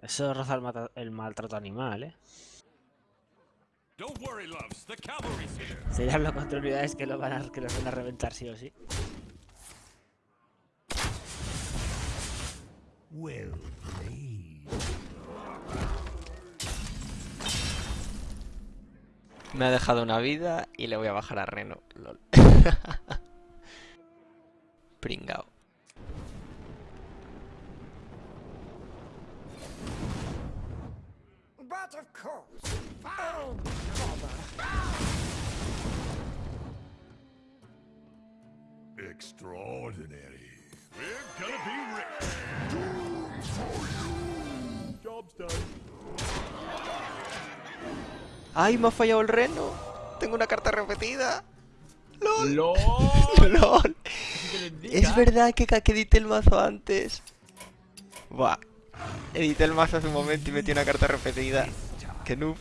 Eso roza el, mata- el maltrato animal, ¿eh? Don't worry, loves. The cavalry's here. Se habla contra unidades que, lo van a, que los van a reventar sí o sí. Well. Me ha dejado una vida y le voy a bajar a Reno. Lol. Pringao. But of course. Oh, bother. Extraordinary. We're gonna be rich. Job's done. ¡Ay, me ha fallado el Reno! Tengo una carta repetida. ¡Lol! ¡LOL! Es verdad que, que edité el mazo antes. Buah. Edité el mazo hace un momento y metí una carta repetida. Que noob.